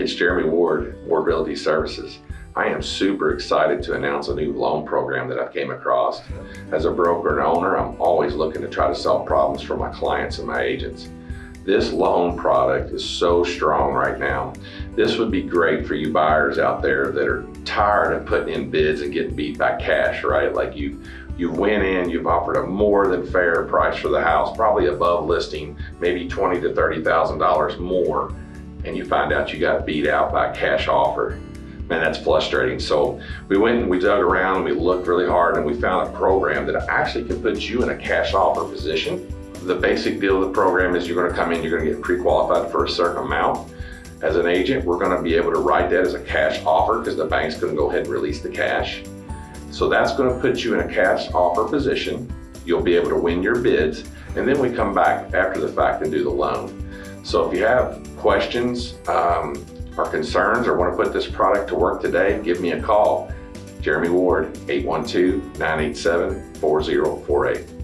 it's Jeremy Ward, Ward Realty Services. I am super excited to announce a new loan program that I came across. As a broker and owner, I'm always looking to try to solve problems for my clients and my agents. This loan product is so strong right now. This would be great for you buyers out there that are tired of putting in bids and getting beat by cash, right? Like you, you went in, you've offered a more than fair price for the house, probably above listing, maybe twenty to $30,000 more, and you find out you got beat out by a cash offer. Man, that's frustrating. So we went and we dug around and we looked really hard and we found a program that actually can put you in a cash offer position the basic deal of the program is you're gonna come in, you're gonna get pre-qualified for a certain amount. As an agent, we're gonna be able to write that as a cash offer because the bank's gonna go ahead and release the cash. So that's gonna put you in a cash offer position. You'll be able to win your bids. And then we come back after the fact and do the loan. So if you have questions um, or concerns or wanna put this product to work today, give me a call. Jeremy Ward, 812-987-4048.